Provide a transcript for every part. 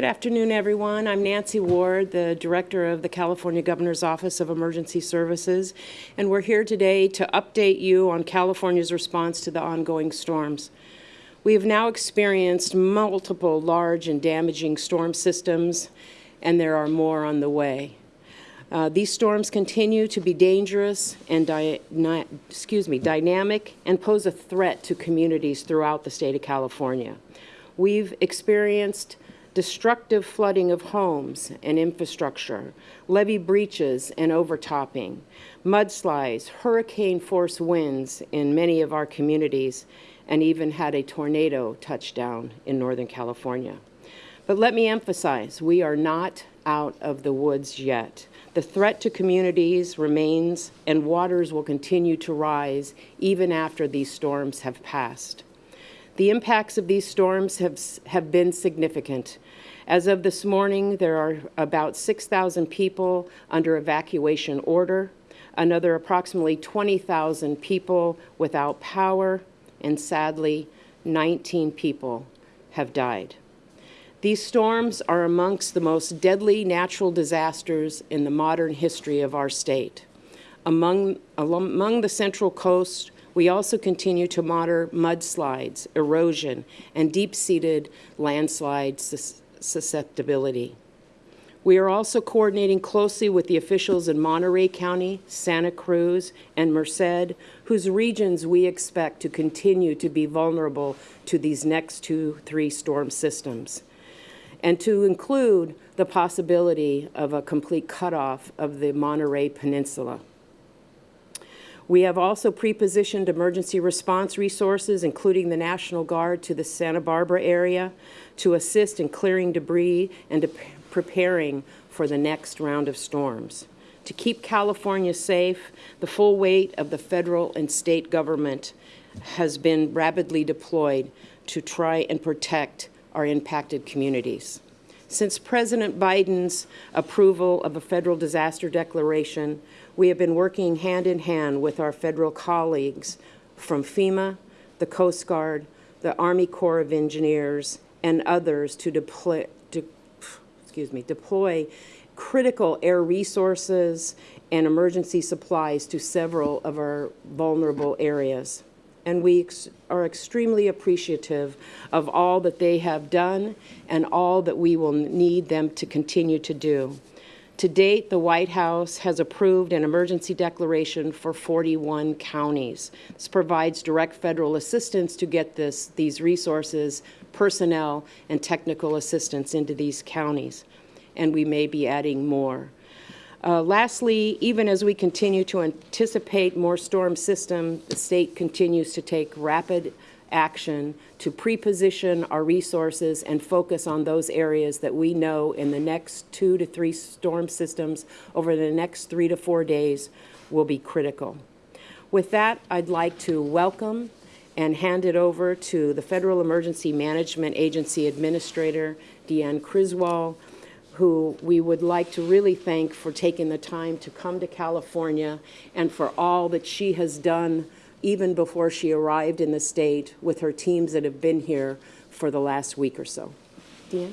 Good afternoon, everyone. I'm Nancy Ward, the Director of the California Governor's Office of Emergency Services, and we're here today to update you on California's response to the ongoing storms. We have now experienced multiple large and damaging storm systems, and there are more on the way. Uh, these storms continue to be dangerous and excuse me, dynamic and pose a threat to communities throughout the state of California. We've experienced destructive flooding of homes and infrastructure, levee breaches and overtopping, mudslides, hurricane-force winds in many of our communities, and even had a tornado touchdown in Northern California. But let me emphasize, we are not out of the woods yet. The threat to communities remains and waters will continue to rise even after these storms have passed. The impacts of these storms have, have been significant. As of this morning, there are about 6,000 people under evacuation order, another approximately 20,000 people without power, and sadly, 19 people have died. These storms are amongst the most deadly natural disasters in the modern history of our state. Among, among the Central Coast, we also continue to monitor mudslides, erosion, and deep-seated landslide susceptibility. We are also coordinating closely with the officials in Monterey County, Santa Cruz, and Merced, whose regions we expect to continue to be vulnerable to these next two, three storm systems, and to include the possibility of a complete cutoff of the Monterey Peninsula. We have also pre-positioned emergency response resources, including the National Guard to the Santa Barbara area, to assist in clearing debris and preparing for the next round of storms. To keep California safe, the full weight of the federal and state government has been rapidly deployed to try and protect our impacted communities. Since President Biden's approval of a federal disaster declaration, we have been working hand in hand with our federal colleagues from FEMA, the Coast Guard, the Army Corps of Engineers, and others to deploy, to, excuse me, deploy critical air resources and emergency supplies to several of our vulnerable areas. And we ex are extremely appreciative of all that they have done and all that we will need them to continue to do. To date, the White House has approved an emergency declaration for 41 counties. This provides direct federal assistance to get this, these resources, personnel, and technical assistance into these counties. And we may be adding more. Uh, lastly, even as we continue to anticipate more storm system, the state continues to take rapid action to pre-position our resources and focus on those areas that we know in the next two to three storm systems over the next three to four days will be critical. With that, I'd like to welcome and hand it over to the Federal Emergency Management Agency Administrator, Deanne Criswell, who we would like to really thank for taking the time to come to California and for all that she has done even before she arrived in the state with her teams that have been here for the last week or so. Deanne?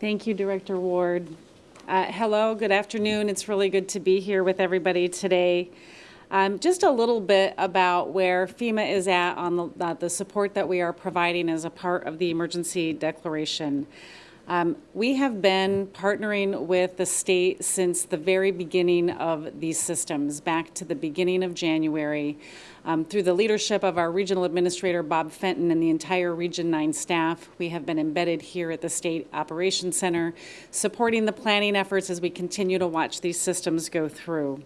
Thank you, Director Ward. Uh, hello, good afternoon. It's really good to be here with everybody today. Um, just a little bit about where FEMA is at on the, uh, the support that we are providing as a part of the emergency declaration. Um, we have been partnering with the state since the very beginning of these systems, back to the beginning of January. Um, through the leadership of our regional administrator, Bob Fenton, and the entire Region 9 staff, we have been embedded here at the State Operations Center, supporting the planning efforts as we continue to watch these systems go through.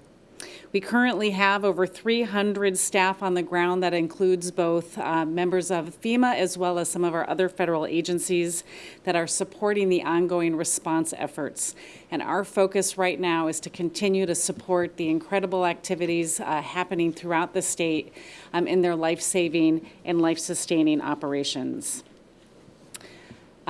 We currently have over 300 staff on the ground that includes both uh, members of FEMA as well as some of our other federal agencies that are supporting the ongoing response efforts. And our focus right now is to continue to support the incredible activities uh, happening throughout the state um, in their life-saving and life-sustaining operations.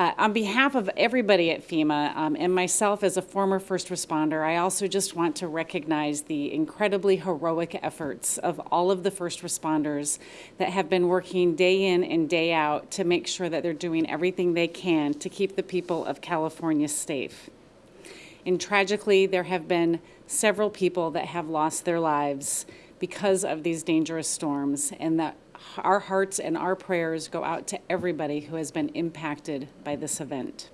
Uh, on behalf of everybody at FEMA um, and myself as a former first responder, I also just want to recognize the incredibly heroic efforts of all of the first responders that have been working day in and day out to make sure that they're doing everything they can to keep the people of California safe. And tragically, there have been several people that have lost their lives because of these dangerous storms, and that our hearts and our prayers go out to everybody who has been impacted by this event.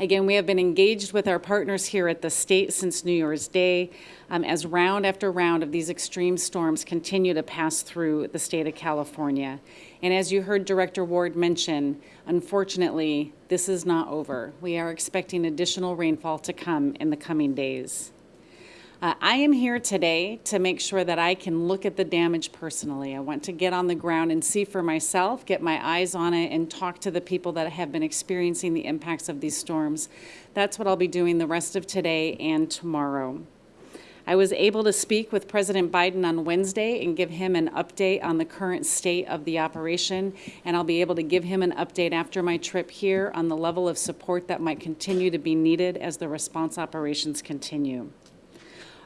Again, we have been engaged with our partners here at the state since New Year's Day um, as round after round of these extreme storms continue to pass through the state of California. And as you heard Director Ward mention, unfortunately, this is not over. We are expecting additional rainfall to come in the coming days. Uh, I am here today to make sure that I can look at the damage personally. I want to get on the ground and see for myself, get my eyes on it, and talk to the people that have been experiencing the impacts of these storms. That's what I'll be doing the rest of today and tomorrow. I was able to speak with President Biden on Wednesday and give him an update on the current state of the operation, and I'll be able to give him an update after my trip here on the level of support that might continue to be needed as the response operations continue.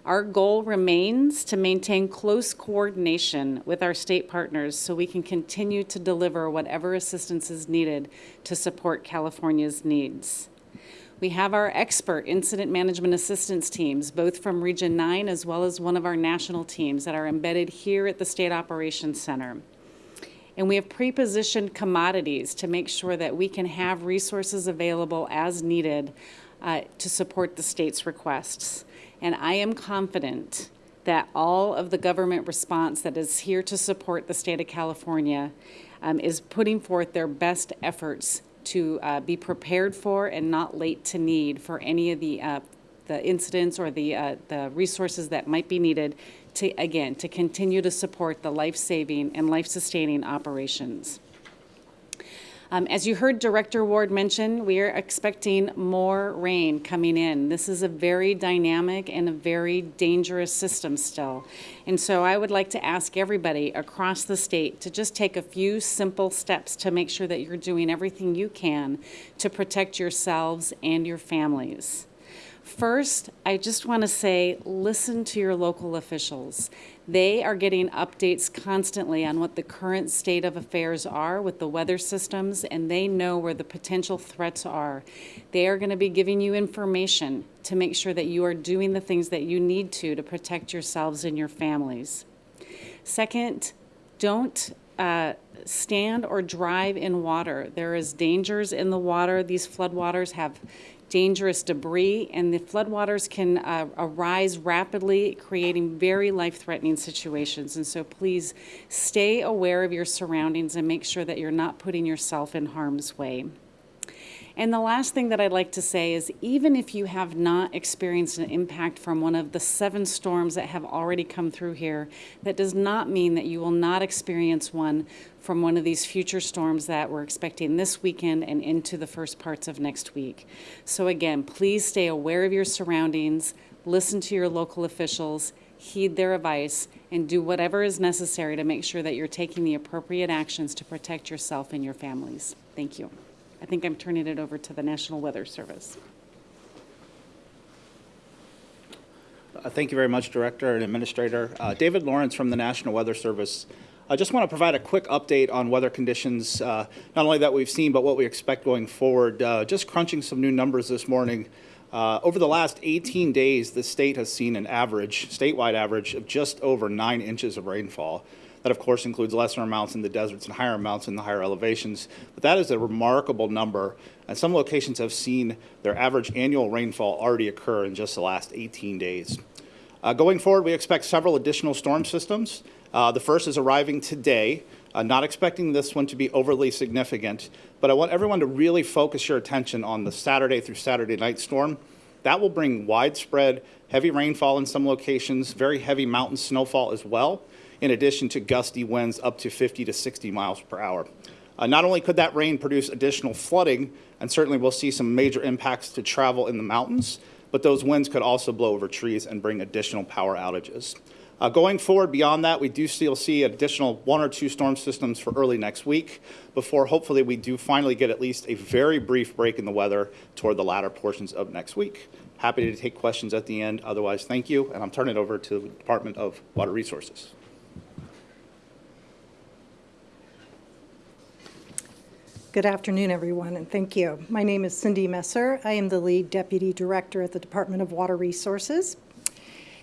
Our goal remains to maintain close coordination with our state partners so we can continue to deliver whatever assistance is needed to support California's needs. We have our expert incident management assistance teams, both from Region 9 as well as one of our national teams that are embedded here at the State Operations Center. And we have pre-positioned commodities to make sure that we can have resources available as needed uh, to support the state's requests. And I am confident that all of the government response that is here to support the state of California um, is putting forth their best efforts to uh, be prepared for and not late to need for any of the uh, the incidents or the uh, the resources that might be needed to again to continue to support the life-saving and life-sustaining operations. Um, as you heard Director Ward mention, we are expecting more rain coming in. This is a very dynamic and a very dangerous system still. And so I would like to ask everybody across the state to just take a few simple steps to make sure that you're doing everything you can to protect yourselves and your families. First, I just want to say listen to your local officials. They are getting updates constantly on what the current state of affairs are with the weather systems, and they know where the potential threats are. They are going to be giving you information to make sure that you are doing the things that you need to to protect yourselves and your families. Second, don't uh, stand or drive in water. There is dangers in the water. These floodwaters have dangerous debris, and the floodwaters can uh, arise rapidly, creating very life-threatening situations. And so please stay aware of your surroundings and make sure that you're not putting yourself in harm's way. And the last thing that I'd like to say is even if you have not experienced an impact from one of the seven storms that have already come through here, that does not mean that you will not experience one from one of these future storms that we're expecting this weekend and into the first parts of next week. So again, please stay aware of your surroundings, listen to your local officials, heed their advice, and do whatever is necessary to make sure that you're taking the appropriate actions to protect yourself and your families. Thank you. I think I'm turning it over to the National Weather Service. Uh, Thank you very much, Director and Administrator. Uh, David Lawrence from the National Weather Service. I just want to provide a quick update on weather conditions, uh, not only that we've seen, but what we expect going forward. Uh, Just crunching some new numbers this morning. Uh, Over the last 18 days, the state has seen an average, statewide average, of just over nine inches of rainfall. That, of course, includes lesser amounts in the deserts and higher amounts in the higher elevations. But that is a remarkable number, and some locations have seen their average annual rainfall already occur in just the last 18 days. Uh, going forward, we expect several additional storm systems. Uh, the first is arriving today. Uh, not expecting this one to be overly significant, but I want everyone to really focus your attention on the Saturday through Saturday night storm. That will bring widespread heavy rainfall in some locations, very heavy mountain snowfall as well in addition to gusty winds up to 50 to 60 miles per hour. Uh, not only could that rain produce additional flooding, and certainly we'll see some major impacts to travel in the mountains, but those winds could also blow over trees and bring additional power outages. Uh, Going forward beyond that, we do still see additional one or two storm systems for early next week before hopefully we do finally get at least a very brief break in the weather toward the latter portions of next week. Happy to take questions at the end. Otherwise, thank you, and I'm turning it over to the Department of Water Resources. Good afternoon, everyone, and thank you. My name is Cindy Messer. I am the lead deputy director at the Department of Water Resources.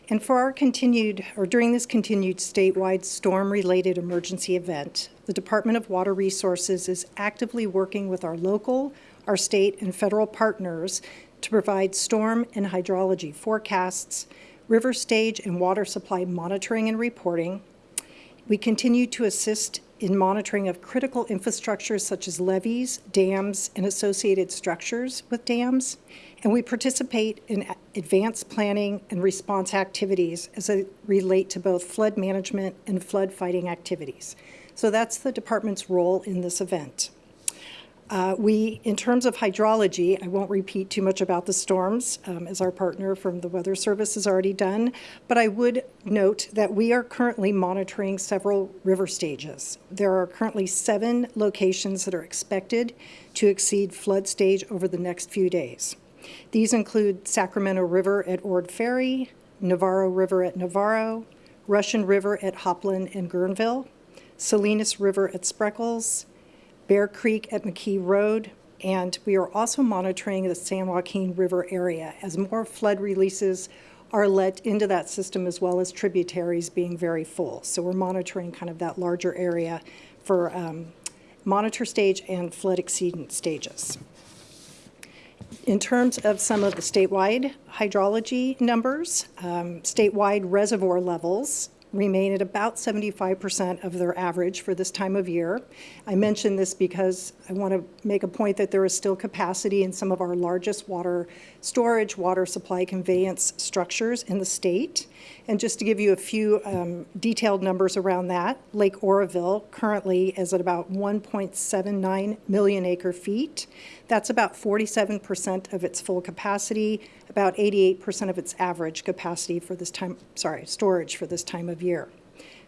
And for our continued, or during this continued statewide storm-related emergency event, the Department of Water Resources is actively working with our local, our state, and federal partners to provide storm and hydrology forecasts, river stage and water supply monitoring and reporting, we continue to assist in monitoring of critical infrastructures such as levees, dams, and associated structures with dams. And we participate in advanced planning and response activities as they relate to both flood management and flood fighting activities. So that's the department's role in this event. Uh, We, in terms of hydrology, I won't repeat too much about the storms, um, as our partner from the Weather Service has already done, but I would note that we are currently monitoring several river stages. There are currently seven locations that are expected to exceed flood stage over the next few days. These include Sacramento River at Ord Ferry, Navarro River at Navarro, Russian River at Hopland and Guerneville, Salinas River at Spreckels, Bear Creek at McKee Road, and we are also monitoring the San Joaquin River area as more flood releases are let into that system as well as tributaries being very full. So we're monitoring kind of that larger area for um, monitor stage and flood exceedant stages. In terms of some of the statewide hydrology numbers, um, statewide reservoir levels remain at about 75% of their average for this time of year. I mention this because I want to make a point that there is still capacity in some of our largest water storage, water supply conveyance structures in the state. And just to give you a few um, detailed numbers around that, Lake Oroville currently is at about 1.79 million acre feet. That's about 47% of its full capacity, about 88% of its average capacity for this time, sorry, storage for this time of year.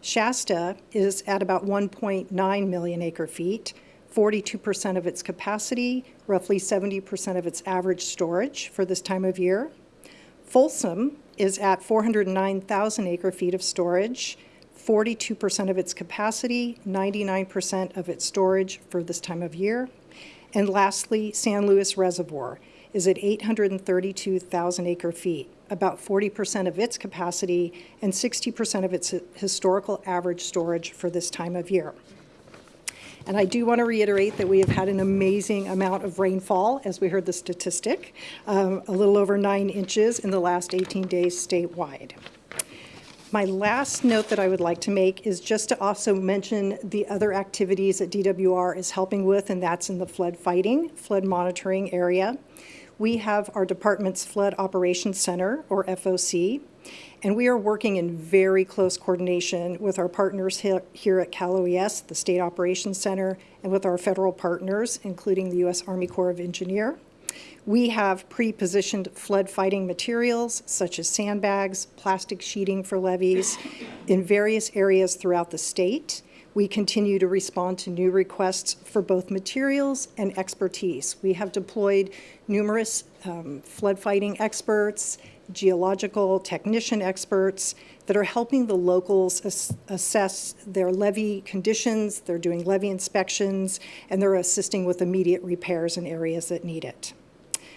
Shasta is at about 1.9 million acre feet, 42% of its capacity, roughly 70% of its average storage for this time of year. Folsom is at 409,000 acre feet of storage, 42% of its capacity, 99% of its storage for this time of year. And lastly, San Luis Reservoir is at 832,000 acre feet, about 40% of its capacity and 60% of its historical average storage for this time of year. And I do want to reiterate that we have had an amazing amount of rainfall, as we heard the statistic, um, a little over nine inches in the last 18 days statewide. My last note that I would like to make is just to also mention the other activities that DWR is helping with, and that's in the flood fighting, flood monitoring area. We have our department's Flood Operations Center, or FOC, and we are working in very close coordination with our partners here at Cal OES, the State Operations Center, and with our federal partners, including the U.S. Army Corps of Engineer. We have pre-positioned flood fighting materials such as sandbags, plastic sheeting for levees in various areas throughout the state. We continue to respond to new requests for both materials and expertise. We have deployed numerous um, flood fighting experts, geological technician experts that are helping the locals ass- assess their levee conditions, they're doing levee inspections, and they're assisting with immediate repairs in areas that need it.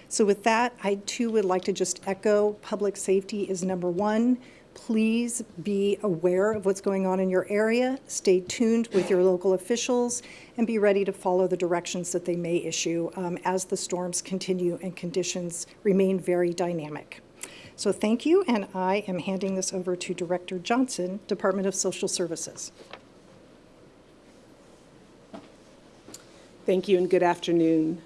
So with that, I too would like to just echo, public safety is number one. Please be aware of what's going on in your area, stay tuned with your local officials, and be ready to follow the directions that they may issue um, as the storms continue and conditions remain very dynamic. So thank you, and I am handing this over to Director Johnson, Department of Social Services. Thank you and good afternoon.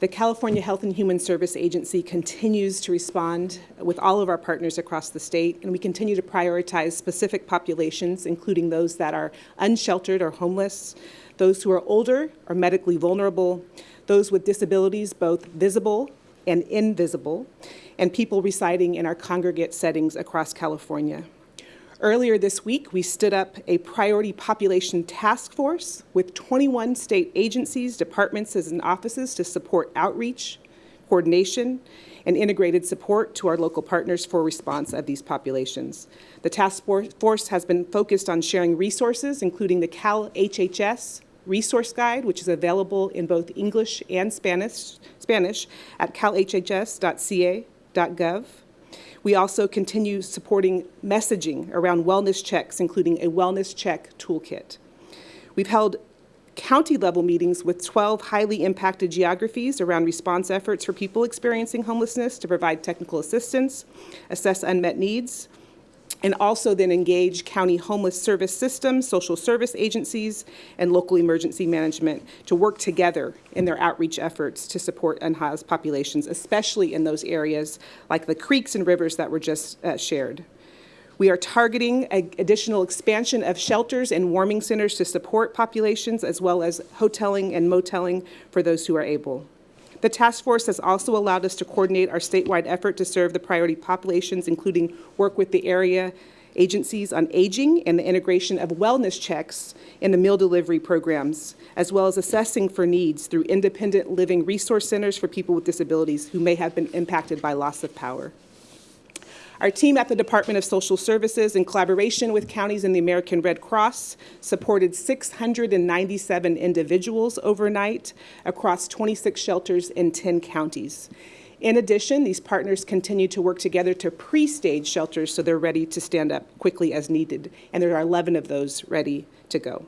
The California Health and Human Service Agency continues to respond with all of our partners across the state, and we continue to prioritize specific populations, including those that are unsheltered or homeless, those who are older or medically vulnerable, those with disabilities, both visible and invisible, and people residing in our congregate settings across California. Earlier this week, we stood up a priority population task force with 21 state agencies, departments, and offices to support outreach, coordination, and integrated support to our local partners for response of these populations. The task force has been focused on sharing resources, including the Cal HHS resource guide, which is available in both English and Spanish, Spanish at calhhs.ca.gov. We also continue supporting messaging around wellness checks, including a wellness check toolkit. We've held county level meetings with 12 highly impacted geographies around response efforts for people experiencing homelessness to provide technical assistance, assess unmet needs, and also then engage county homeless service systems, social service agencies, and local emergency management to work together in their outreach efforts to support unhoused populations, especially in those areas like the creeks and rivers that were just uh, shared. We are targeting additional expansion of shelters and warming centers to support populations, as well as hoteling and moteling for those who are able. The task force has also allowed us to coordinate our statewide effort to serve the priority populations, including work with the area agencies on aging and the integration of wellness checks in the meal delivery programs, as well as assessing for needs through independent living resource centers for people with disabilities who may have been impacted by loss of power. Our team at the Department of Social Services, in collaboration with counties and the American Red Cross, supported 697 individuals overnight across 26 shelters in 10 counties. In addition, these partners continue to work together to pre-stage shelters so they're ready to stand up quickly as needed, and there are 11 of those ready to go.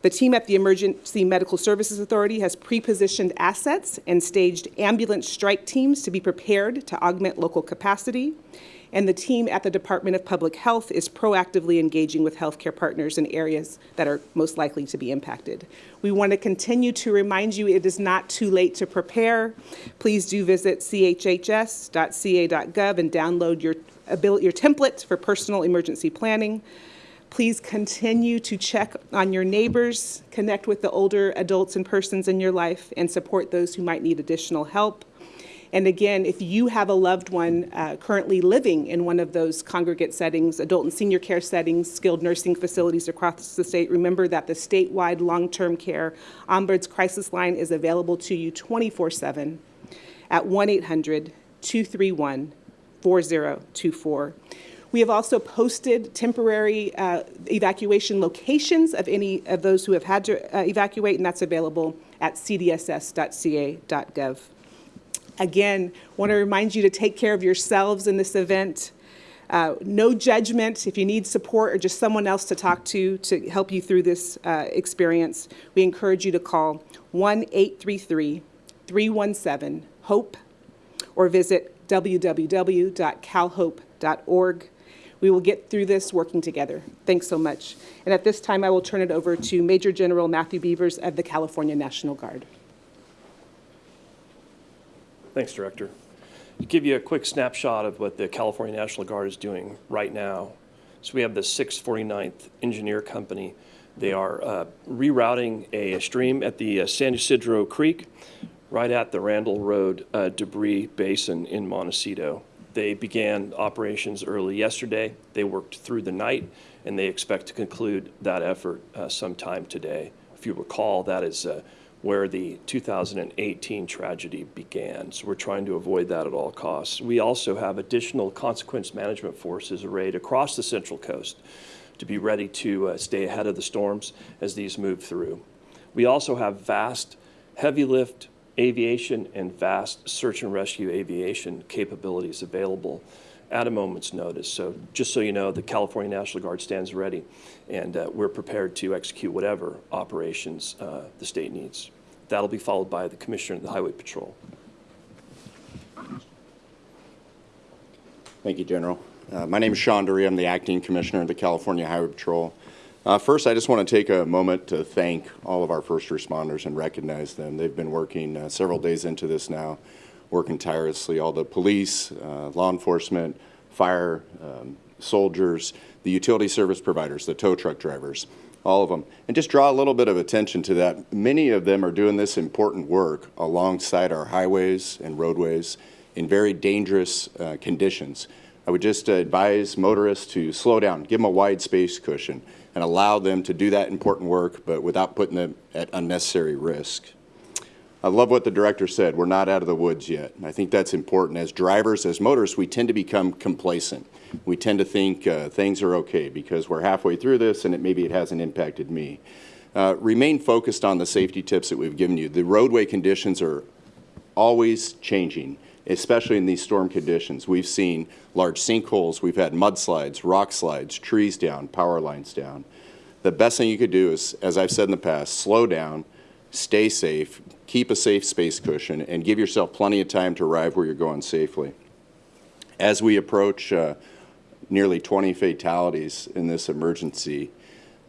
The team at the Emergency Medical Services Authority has pre-positioned assets and staged ambulance strike teams to be prepared to augment local capacity and the team at the Department of Public Health is proactively engaging with healthcare partners in areas that are most likely to be impacted. We want to continue to remind you it is not too late to prepare. Please do visit chhs.ca.gov and download your, uh, your template for personal emergency planning. Please continue to check on your neighbors, connect with the older adults and persons in your life, and support those who might need additional help. And again, if you have a loved one uh, currently living in one of those congregate settings, adult and senior care settings, skilled nursing facilities across the state, remember that the statewide long-term care Ombuds crisis line is available to you 24-7 at 1-800-231-4024. We have also posted temporary uh, evacuation locations of any of those who have had to uh, evacuate, and that's available at cdss.ca.gov. Again, want to remind you to take care of yourselves in this event. Uh, no judgment. If you need support or just someone else to talk to to help you through this uh, experience, we encourage you to call 1-833-317-HOPE or visit www.calhope.org. We will get through this working together. Thanks so much. And at this time, I will turn it over to Major General Matthew Beevers of the California National Guard. Thanks, Director. To give you a quick snapshot of what the California National Guard is doing right now. So we have the 649th Engineer Company. They are uh, rerouting a stream at the uh, San Ysidro Creek right at the Randall Road uh, debris basin in Montecito. They began operations early yesterday. They worked through the night, and they expect to conclude that effort uh, sometime today. If you recall, that is uh, where the 2018 tragedy began. So we're trying to avoid that at all costs. We also have additional consequence management forces arrayed across the Central Coast to be ready to uh, stay ahead of the storms as these move through. We also have vast heavy lift aviation and vast search and rescue aviation capabilities available at a moment's notice. So just so you know, the California National Guard stands ready, and uh, we're prepared to execute whatever operations uh, the state needs. That'll be followed by the Commissioner of the Highway Patrol. Thank you, General. Uh, my name is Sean Duryee. I'm the Acting Commissioner of the California Highway Patrol. Uh, first, I just want to take a moment to thank all of our first responders and recognize them. They've been working uh, several days into this now working tirelessly, all the police, uh, law enforcement, fire, um, soldiers, the utility service providers, the tow truck drivers, all of them. And just draw a little bit of attention to that. Many of them are doing this important work alongside our highways and roadways in very dangerous uh, conditions. I would just advise motorists to slow down, give them a wide space cushion, and allow them to do that important work, but without putting them at unnecessary risk. I love what the director said. We're not out of the woods yet. And I think that's important. As drivers, as motorists, we tend to become complacent. We tend to think uh, things are okay because we're halfway through this and it, maybe it hasn't impacted me. Uh, remain focused on the safety tips that we've given you. The roadway conditions are always changing, especially in these storm conditions. We've seen large sinkholes, we've had mudslides, rock slides, trees down, power lines down. The best thing you could do is, as I've said in the past, slow down, stay safe, keep a safe space cushion, and give yourself plenty of time to arrive where you're going safely. As we approach uh, nearly 20 fatalities in this emergency,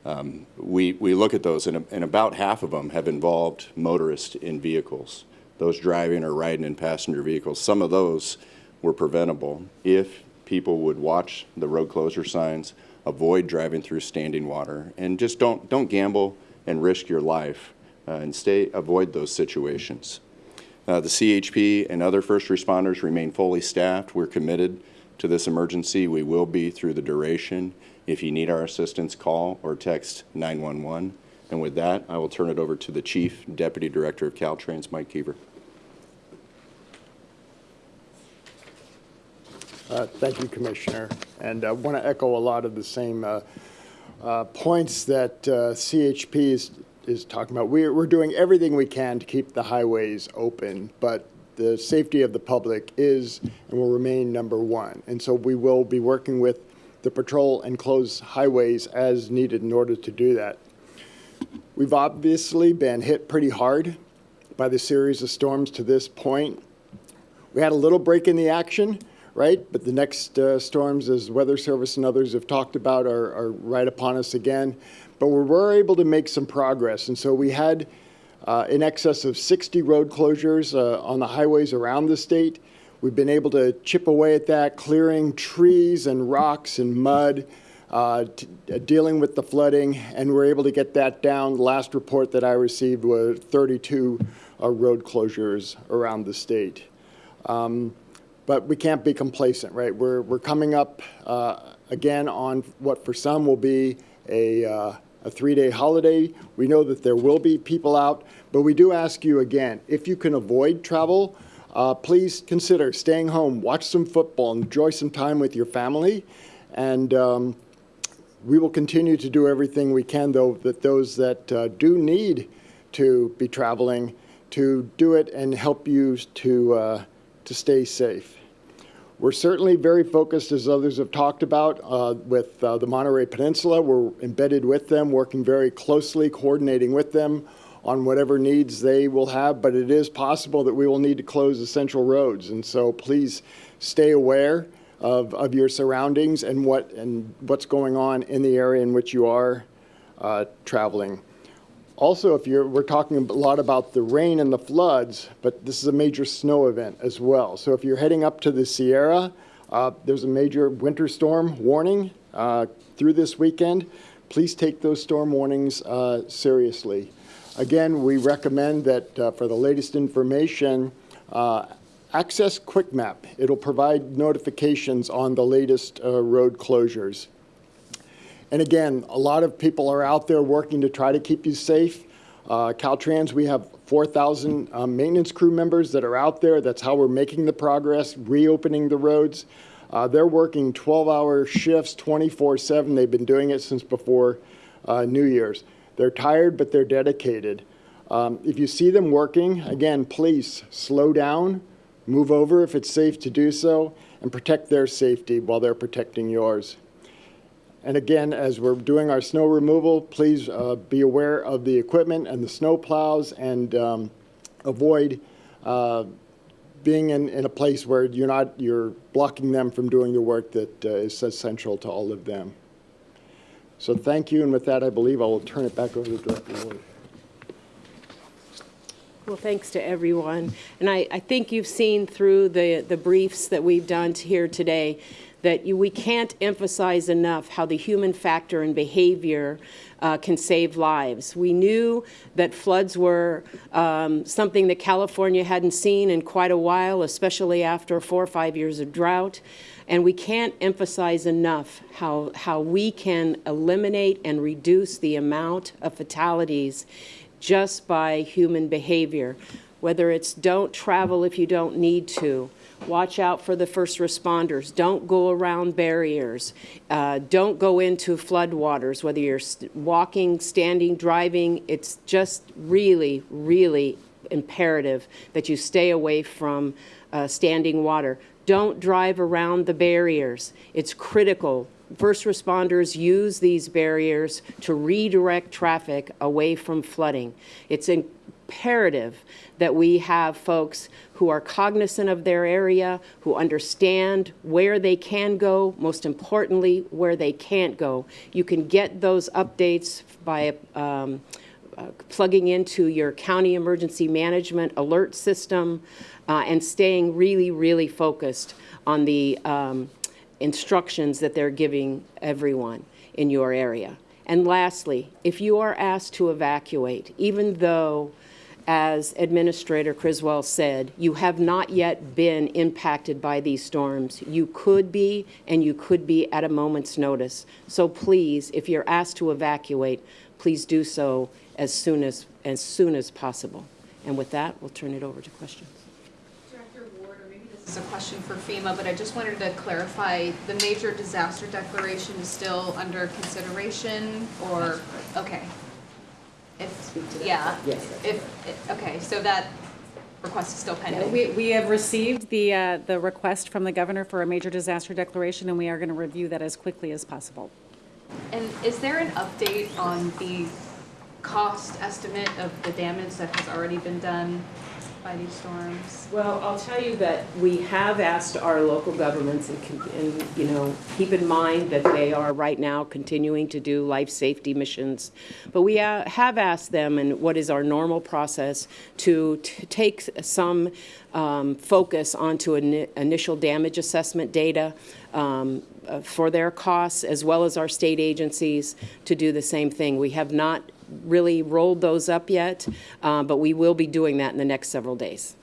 um, we, we look at those, and, and about half of them have involved motorists in vehicles, those driving or riding in passenger vehicles. Some of those were preventable if people would watch the road closure signs, avoid driving through standing water, and just don't, don't gamble and risk your life uh, and stay, avoid those situations. Uh, the CHP and other first responders remain fully staffed. We're committed to this emergency. We will be through the duration. If you need our assistance, call or text 911. And with that, I will turn it over to the Chief Deputy Director of Caltrans, Mike Keever. Uh, Thank you, Commissioner. And I want to echo a lot of the same uh, uh, points that uh, CHP is, is talking about. We're, we're doing everything we can to keep the highways open, but the safety of the public is and will remain number one. And so we will be working with the patrol and close highways as needed in order to do that. We've obviously been hit pretty hard by the series of storms to this point. We had a little break in the action, right? But the next uh, storms, as Weather Service and others have talked about, are, are right upon us again. But we were able to make some progress. And so we had in excess of 60 road closures uh, on the highways around the state. We've been able to chip away at that, clearing trees and rocks and mud, uh, uh, dealing with the flooding, and we're able to get that down. The last report that I received was 32 uh, road closures around the state. Um, but we can't be complacent, right? We're, we're coming up uh, again on what for some will be a, uh, a three-day holiday. We know that there will be people out, but we do ask you again, if you can avoid travel, uh, please consider staying home, watch some football, enjoy some time with your family, and um, we will continue to do everything we can, though, that those that uh, do need to be traveling to do it and help you to, uh, to stay safe. We're certainly very focused, as others have talked about, uh, with uh, the Monterey Peninsula. We're embedded with them, working very closely, coordinating with them on whatever needs they will have, but it is possible that we will need to close essential roads. And so please stay aware of, of your surroundings and, what, and what's going on in the area in which you are uh, traveling. Also, if you're, we're talking a lot about the rain and the floods, but this is a major snow event as well. So if you're heading up to the Sierra, uh, there's a major winter storm warning uh, through this weekend. Please take those storm warnings uh, seriously. Again, we recommend that uh, for the latest information, uh, access QuickMap. It'll provide notifications on the latest uh, road closures. And again, a lot of people are out there working to try to keep you safe. Uh, Caltrans, we have 4,000 um, maintenance crew members that are out there. That's how we're making the progress, reopening the roads. Uh, they're working 12-hour shifts, 24/7. They've been doing it since before uh, New Year's. They're tired, but they're dedicated. Um, if you see them working, again, please slow down, move over if it's safe to do so, and protect their safety while they're protecting yours. And again, as we're doing our snow removal, please uh, be aware of the equipment and the snow plows and um, avoid uh, being in, in a place where you're not, you're blocking them from doing the work that uh, is essential to all of them. So thank you, and with that, I believe I will turn it back over to Director Ward. Well, thanks to everyone. And I, I think you've seen through the, the briefs that we've done here today that you, we can't emphasize enough how the human factor and behavior uh, can save lives. We knew that floods were um, something that California hadn't seen in quite a while, especially after four or five years of drought. And we can't emphasize enough how, how we can eliminate and reduce the amount of fatalities just by human behavior. Whether it's don't travel if you don't need to, watch out for the first responders, don't go around barriers, uh, don't go into floodwaters, whether you're st walking, standing, driving, it's just really, really imperative that you stay away from uh, standing water. Don't drive around the barriers. It's critical. First responders use these barriers to redirect traffic away from flooding. It's imperative that we have folks who are cognizant of their area, who understand where they can go, most importantly, where they can't go. You can get those updates by um, uh, plugging into your county emergency management alert system uh, and staying really, really focused on the um, instructions that they're giving everyone in your area. And lastly, if you are asked to evacuate, even though as Administrator Criswell said, you have not yet been impacted by these storms. You could be, and you could be at a moment's notice. So please, if you're asked to evacuate, please do so as soon as, as soon as possible. And with that, we'll turn it over to questions. Director Ward, or maybe this is a question for FEMA, but I just wanted to clarify, the major disaster declaration is still under consideration, or, okay. If, yeah, Yes. if, okay, so that request is still pending? We, we have received the, uh, the request from the governor for a major disaster declaration, and we are going to review that as quickly as possible. And is there an update on the cost estimate of the damage that has already been done by these storms? Well, I'll tell you that we have asked our local governments and, and, you know, keep in mind that they are right now continuing to do life safety missions. But we uh, have asked them, and what is our normal process, to take some um, focus onto ini- initial damage assessment data um, uh, for their costs, as well as our state agencies to do the same thing. We have not really rolled those up yet, uh, but we will be doing that in the next several days.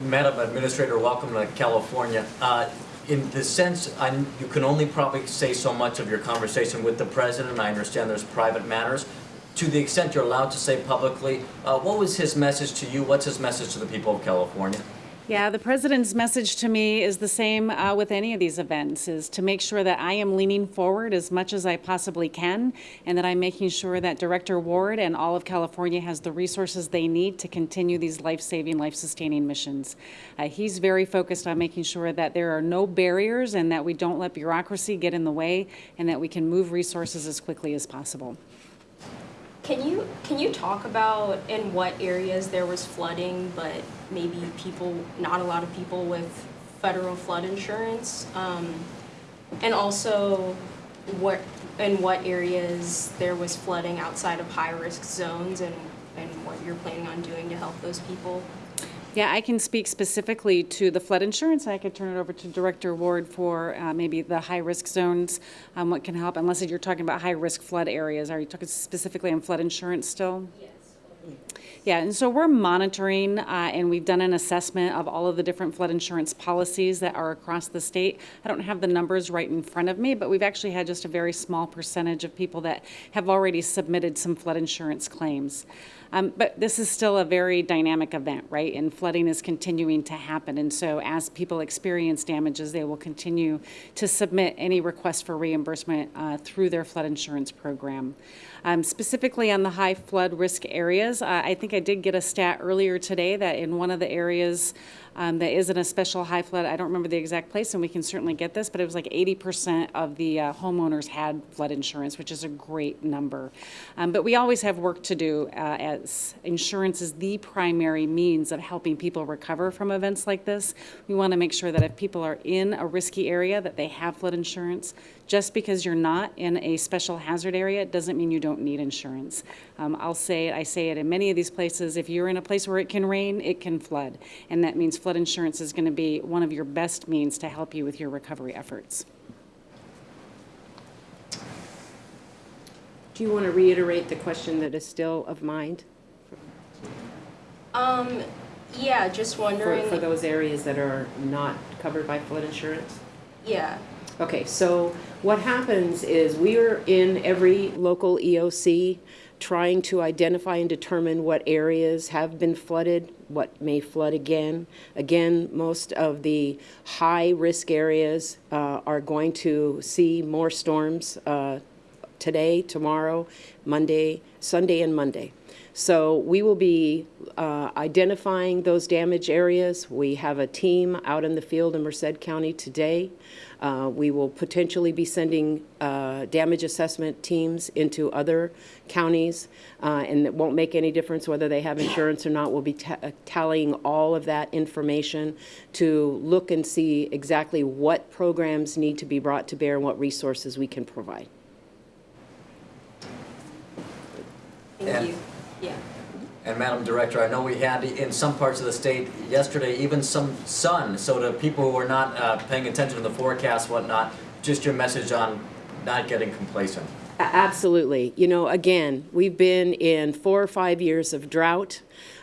Madam Administrator, welcome to California. Uh, In the sense, I- you can only probably say so much of your conversation with the President. I understand there's private matters. To the extent you're allowed to say publicly, uh, what was his message to you? What's his message to the people of California? Yeah, the president's message to me is the same uh, with any of these events, is to make sure that I am leaning forward as much as I possibly can, and that I'm making sure that Director Ward and all of California has the resources they need to continue these life-saving, life-sustaining missions. Uh, he's very focused on making sure that there are no barriers and that we don't let bureaucracy get in the way, and that we can move resources as quickly as possible. Can you, can you talk about in what areas there was flooding, but maybe people, not a lot of people with federal flood insurance? Um, and also, what, in what areas there was flooding outside of high-risk zones and, and what you're planning on doing to help those people? Yeah, I can speak specifically to the flood insurance. I could turn it over to Director Ward for uh, maybe the high-risk zones, um, what can help, unless you're talking about high-risk flood areas. Are you talking specifically on flood insurance still? Yeah, and so we're monitoring, uh, and we've done an assessment of all of the different flood insurance policies that are across the state. I don't have the numbers right in front of me, but we've actually had just a very small percentage of people that have already submitted some flood insurance claims. Um, but this is still a very dynamic event, right? And flooding is continuing to happen. And so as people experience damages, they will continue to submit any request for reimbursement uh, through their flood insurance program. Um, specifically on the high flood risk areas, uh, I think I did get a stat earlier today that in one of the areas um, that isn't a special high flood, I don't remember the exact place, and we can certainly get this, but it was like 80% of the uh, homeowners had flood insurance, which is a great number. Um, but we always have work to do uh, as insurance is the primary means of helping people recover from events like this. We want to make sure that if people are in a risky area, that they have flood insurance. Just because you're not in a special hazard area doesn't mean you don't need insurance. Um, I'll say it, I say it in many of these places, if you're in a place where it can rain, it can flood. And that means flood insurance is going to be one of your best means to help you with your recovery efforts. Do you want to reiterate the question that is still of mind Um, yeah, just for, wondering. for those areas that are not covered by flood insurance? Yeah. Okay, so what happens is we are in every local EOC trying to identify and determine what areas have been flooded, what may flood again. Again, most of the high-risk areas uh, are going to see more storms uh, today, tomorrow, Monday, Sunday and Monday. So we will be uh, identifying those damage areas. We have a team out in the field in Merced County today. Uh, We will potentially be sending uh, damage assessment teams into other counties, uh, and it won't make any difference whether they have insurance or not. We'll be tallying all of that information to look and see exactly what programs need to be brought to bear and what resources we can provide. Thank And- you. Yeah. And Madam Director, I know we had in some parts of the state yesterday even some sun, so to people who are not uh, paying attention to the forecast, whatnot, just your message on not getting complacent. Absolutely. You know, again, we've been in four or five years of drought.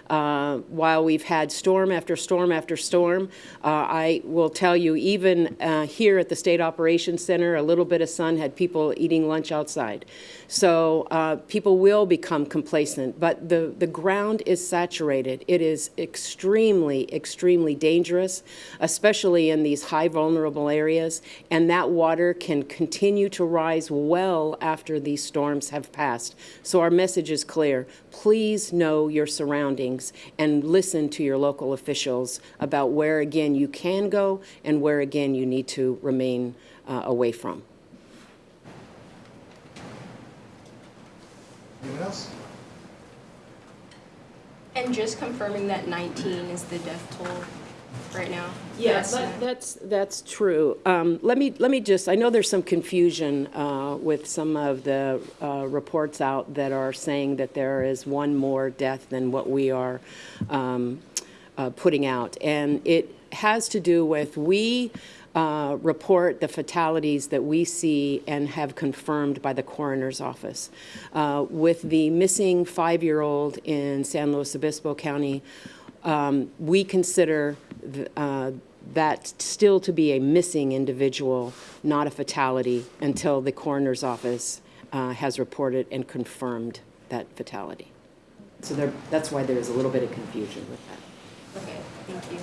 Uh, while we've had storm after storm after storm, uh, I will tell you, even uh, here at the State Operations Center, a little bit of sun had people eating lunch outside. So uh, people will become complacent, but the, the ground is saturated. It is extremely, extremely dangerous, especially in these high vulnerable areas, and that water can continue to rise well after these storms have passed. So our message is clear. Please know your surroundings and listen to your local officials about where, again, you can go and where, again, you need to remain uh, away from. Anyone else? And just confirming that 19 is the death toll right now. Yes, That's- that's, that's true. Um, Let me, let me just, I know there's some confusion uh, with some of the uh, reports out that are saying that there is one more death than what we are um, uh, putting out. And it has to do with, we uh, report the fatalities that we see and have confirmed by the coroner's office. Uh, With the missing five-year-old in San Luis Obispo County, um, we consider uh, that still to be a missing individual, not a fatality, until the coroner's office uh, has reported and confirmed that fatality. So there, that's why there's a little bit of confusion with that. Okay, thank you.